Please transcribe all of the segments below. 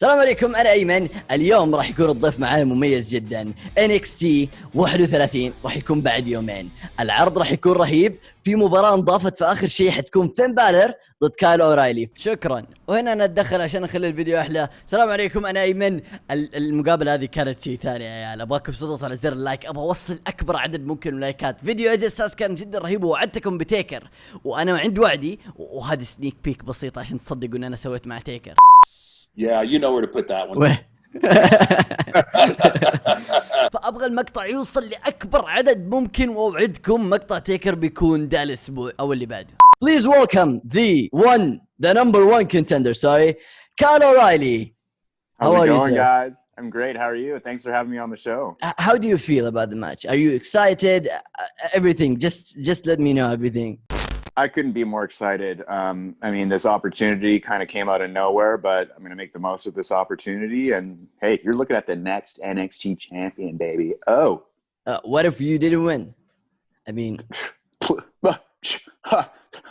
السلام عليكم أنا أيمن. اليوم راح يكون الضيف معانا مميز جدا. NXT 31 راح يكون بعد يومين. العرض راح يكون رهيب. في مباراة انضافت في آخر شيء حتكون فين بالر ضد كايل أورايلي. شكرا. وهنا نتدخل عشان نخلي الفيديو أحلى. السلام عليكم أنا أيمن. ال- المقابلة هذه كانت شيء ثاني يا عيال. أبغاكم تضغطوا على زر اللايك. أبغى أوصل أكبر عدد ممكن من اللايكات فيديو أجي أساس كان جدا رهيب ووعدتكم بتيكر. وأنا عند وعدي وهذه سنيك بيك بسيطة عشان تصدقوا إن أنا سويت مع تيكر. Yeah, you know where to put that one. وين فابغى المقطع يوصل لاكبر عدد ممكن واوعدكم مقطع تيكر بيكون ده الاسبوع او اللي بعده Please welcome the one the number one contender sorry Kyle O'Reilly How's How it are you, going, sir? guys? I'm great. How are you? Thanks for having me on the show. H- How do you feel about the match? Are you excited? Uh, everything. Just just let me know everything. I couldn't be more excited. Um, I mean, this opportunity kind of came out of nowhere, but I'm going to make the most of this opportunity. And hey, you're looking at the next NXT champion, baby. Oh, Uh, what if you didn't win? I mean,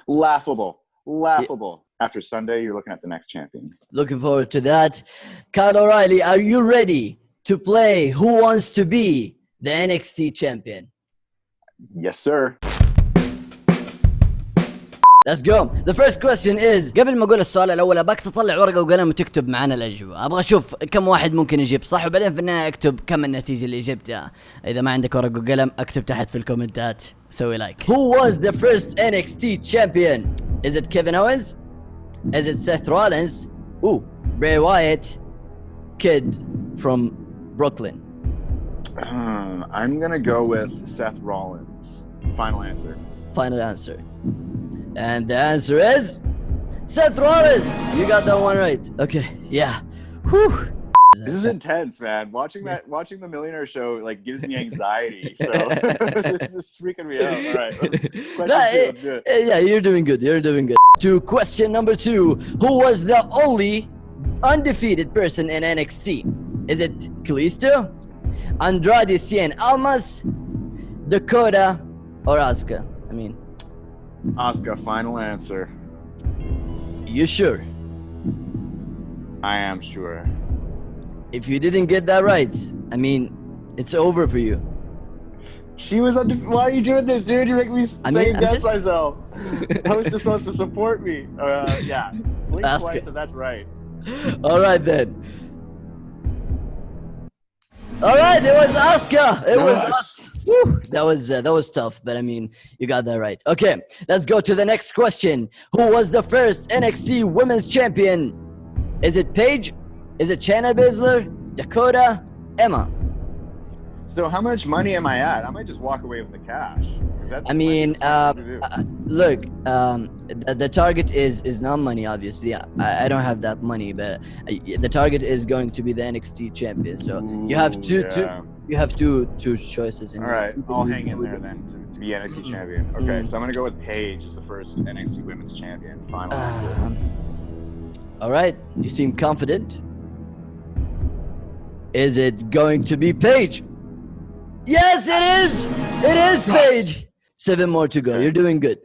laughable, laughable. After Sunday, you're looking at the next champion. looking forward to that. Kyle O'Reilly, are you ready to play Who Wants to Be the NXT champion? Yes, sir. Let's go. The first question is قبل ما اقول السؤال الاول ابغاك تطلع ورقه وقلم وتكتب معنا الاجوبه ابغى اشوف كم واحد ممكن يجيب صح وبعدين في النهايه اكتب كم النتيجه اللي جبتها اذا ما عندك ورقه وقلم اكتب تحت في الكومنتات سوي لايك Who was the first NXT champion? Is it Kevin Owens? Is it Seth Rollins? Ooh, Bray Wyatt, kid from Brooklyn. Um, I'm going to go with Seth Rollins. Final answer. Final answer. And the answer is Seth Rollins. You got that one right. Okay, yeah. Whew. This is intense, man. Watching that, watching the Millionaire Show, like gives me anxiety. So this is freaking me out. All right, question No, two, eh, it. eh, yeah, you're doing good. You're doing good. To question number two Who was the only undefeated person in NXT? Is it Kalisto, Andrade Cien Almas, Dakota, or Asuka? I mean, Asuka, final answer. you sure? I am sure. If you didn't get that right, I mean, it's over for you. She was under. Why are you doing this, dude? You make me I second mean, I'm guess just- myself. Host is supposed to support me. Uh, yeah. Blink Ask twice it. if that's right. All right then. All right, it was Asuka. It was. Yes. That was uh, that was tough, but I mean, you got that right. Okay, let's go to the next question. Who was the first NXT Women's Champion? Is it Paige? Is it Shayna Baszler? Dakota? Emma? So how much money am I at? I might just walk away with the cash. I mean, uh, it's easy to do. uh, look, um, the, the target is is not money, obviously. I, I don't have that money, but uh, the target is going to be the NXT champion. So you have Ooh, two, two, yeah. You have two, two choices. In All right, I'll hang in there then to, to be NXT champion. Okay, Mm. so I'm gonna go with Paige as the first NXT Women's Champion. Final answer. Um, all right, you seem confident. Is it going to be Paige? Yes, it is. It is Paige. Seven more to go. Okay. You're doing good.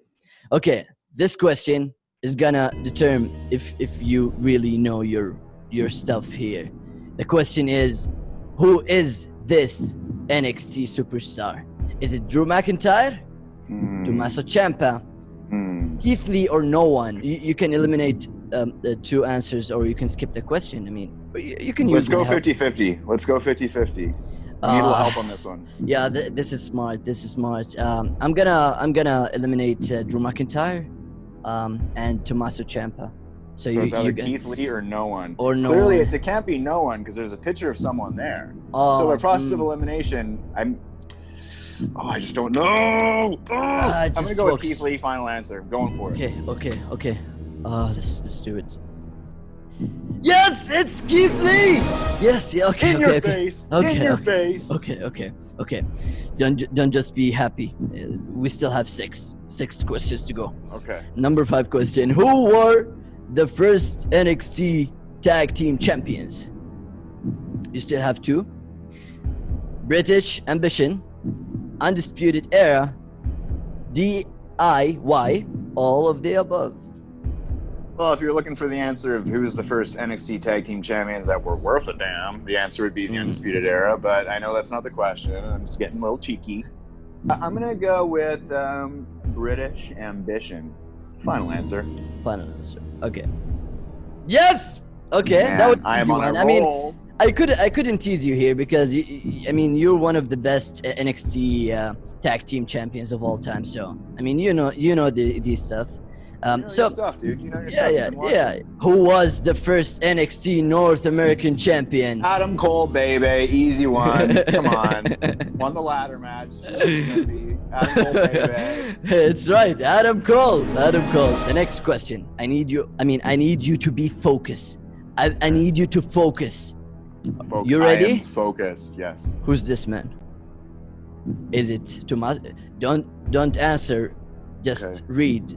Okay, this question is gonna determine if if you really know your your stuff here. The question is, who is this NXT superstar? Is it Drew McIntyre, Hmm, Tommaso Ciampa, hmm. Keith Lee or no one. You, you can eliminate um, the two answers or you can skip the question. I mean, you, you can Let's use go 50 50. Let's go 50 50. I need a little Uh, help on this one. Yeah, th- this is smart. This is smart. Um, I'm gonna I'm gonna eliminate uh, Drew McIntyre um, and Tommaso Ciampa. So, So, you, it's either Keith Lee or no one. or no Clearly, one. it, there can't be no one because there's a picture of someone there. Oh, so the process of mm. elimination, I'm. Oh, I just don't know. Oh, I'm gonna just go with. Keith Lee. Final answer. I'm going for it. Okay, okay, okay. Uh, let's let's do it. Yes, it's Keith Lee. Yes, yeah. Okay, In okay, your okay. face. Okay, In your okay. face. Okay, okay, okay. Don't ju- don't just be happy. Uh, we still have six six questions to go. Okay. Number five question: Who were the first NXT Tag Team Champions? You still have two. British Ambition, Undisputed Era, DIY, all of the above. Well, if you're looking for the answer of who's the first NXT Tag Team Champions that were worth a damn, the answer would be the Mm. Undisputed Era. But I know that's not the question. I'm just getting a little cheeky. I- I'm gonna go with um, British Ambition. Final answer. Final answer. Okay. Yes. Okay, Man, that was I am on I mean. I could I couldn't tease you here because you, I mean you're one of the best uh, NXT uh, tag team champions of all time. So I mean you know you know the these stuff. Um, you know so stuff, dude. You know your yeah yeah You've been watching. yeah. Who was the first NXT North American champion? Adam Cole, baby, easy one. Come on, won the ladder match. It's Adam Cole, baby. it's right, Adam Cole. Adam Cole. The next question. I need you. I mean, I need you to be focused. I, I need you to focus. Foc- You I am ready? focused. Yes. Who's this man? Is it Tomas? Don't don't answer. Just Okay. read.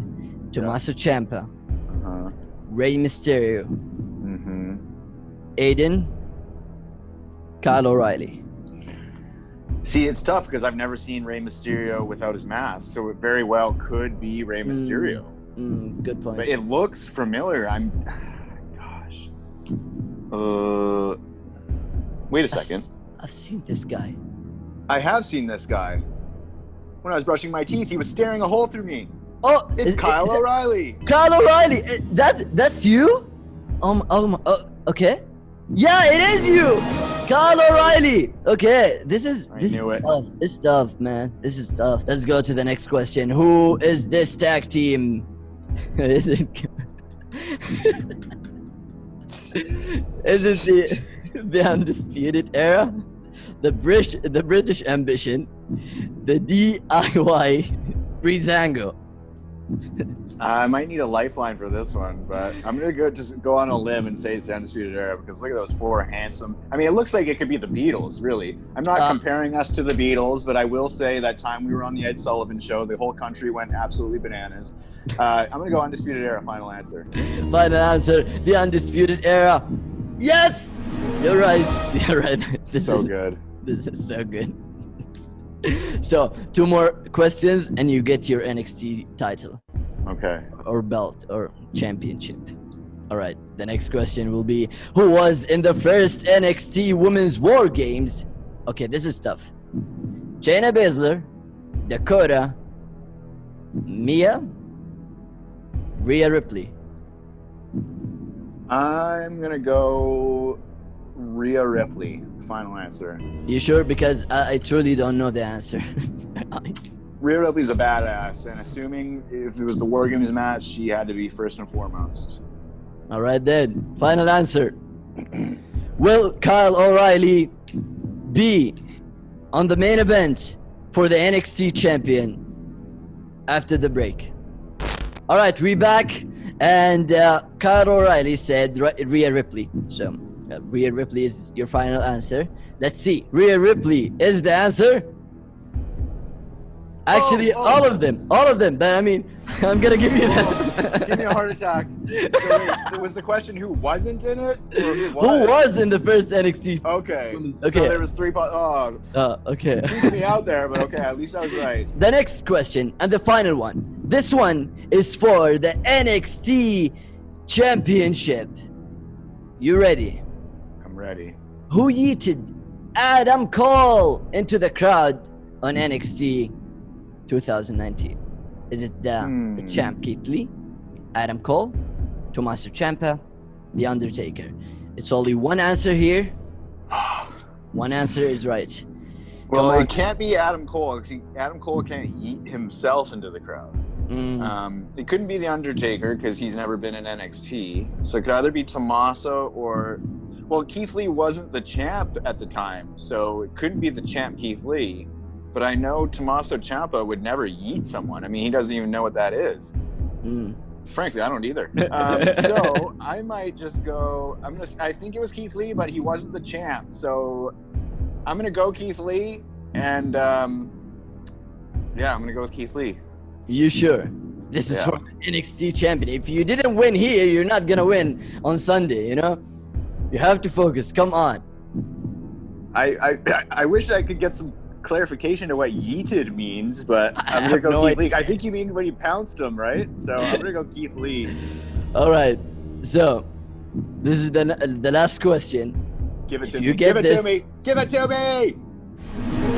Tommaso Ciampa, Uh-huh. Rey Mysterio, Mm-hmm. Aiden, Kyle O'Reilly. See, it's tough because I've never seen Rey Mysterio without his mask, so it very well could be Rey Mm. Mysterio. Mm, good point. But it looks familiar. I'm, gosh. Uh, wait a I've second. I've seen this guy. I have seen this guy. When I was brushing my teeth, he was staring a hole through me. Oh, It's is- Kyle is O'Reilly. Kyle O'Reilly. Eh, That that's you? Um um. Uh, okay. Yeah, it is you. Kyle O'Reilly. Okay, this is I this is it. tough. This is tough, man. This is tough. Let's go to the next question. Who is this tag team? is it? is it the the undisputed era, the British the British ambition, the DIY Breezango? I might need a lifeline for this one, but I'm gonna go just go on a limb and say it's the Undisputed Era because look at those four handsome. I mean, it looks like it could be the Beatles. Really, I'm not Uh, comparing us to the Beatles, but I will say that time we were on the Ed Sullivan Show, the whole country went absolutely bananas. Uh, I'm gonna go Undisputed Era. Final answer. Final answer, the undisputed era. Yes! You're right. You're right. This so is good. this is so good. so two more questions and you get your NXT title Okay. or belt or championship. All right. The next question will be who was in the first NXT Women's War Games? Okay, this is tough. Shayna Baszler, Dakota, Mia, Rhea Ripley. I'm gonna go Rhea Ripley. Final answer. You sure? Because I, I truly don't know the answer. Rhea Ripley's a badass, and assuming if it was the War Games match, she had to be first and foremost. All right, then. Final answer. Will Kyle O'Reilly be on the main event for the NXT champion after the break? All right, we back, and uh, Kyle O'Reilly said Rhea Ripley. So uh, Rhea Ripley is your final answer. Let's see. Rhea Ripley is the answer. Actually, Oh, oh. all of them, all of them. But I mean, I'm gonna give you that. Give me a heart attack. So, wait, so was the question who wasn't in it? Who was? Who was in the first NXT? Okay. Okay. So there was three. Po- oh, Uh, okay. me out there, but okay. At least I was right. the next question and the final one. This one is for the NXT Championship. You ready? I'm ready. Who yeeted Adam Cole into the crowd on NXT 2019? Is it the, the Hmm. champ Keith Lee, Adam Cole, Tommaso Ciampa, The Undertaker? It's only one answer here. One answer is right. Well, it can't be Adam Cole because Adam Cole can't yeet himself into the crowd. Mm, Um, it couldn't be the Undertaker because he's never been in NXT. So it could either be Tommaso or, well, Keith Lee wasn't the champ at the time, so it couldn't be the champ Keith Lee. But I know Tommaso Ciampa would never yeet someone. I mean, he doesn't even know what that is. mm. Frankly, I don't either. Um, so I might just go. I'm gonna. I think it was Keith Lee, but he wasn't the champ. So I'm gonna go Keith Lee, and um, yeah, I'm gonna go with Keith Lee. You sure? This is Yeah. for the NXT champion. If you didn't win here, you're not gonna win on Sunday. You know, you have to focus. Come on. I, I I wish I could get some clarification to what yeeted means, but I I'm gonna go no Keith Lee. I think you mean when you pounced him, right? So I'm gonna go Keith Lee. All right. So, this is the the last question. Give it If to you me. get Give it this- to me. Give it to me.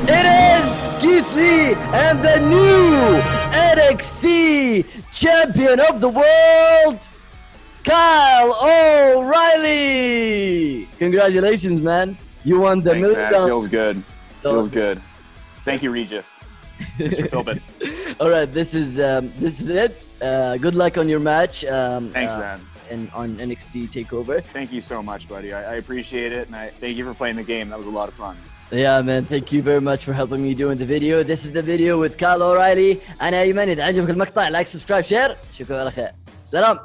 It is Keith Lee and the new NXT champion of the world, Kyle O'Reilly. Congratulations, man. You won the Thanks, million man. Feels good. Feels good. Thank you, Regis. Mr. Philbin. All right, this is um, this is it. Uh, good luck on your match. Um, Thanks, uh, man. And on NXT Takeover. Thank you so much, buddy. I, I appreciate it, and I thank you for playing the game. That was a lot of fun. Yeah man thank you very much for helping me doing the video this is the video with Kyle O'Reilly أنا أيمن إذا عجبك المقطع لايك سبسكرايب شير شكرا على خير سلام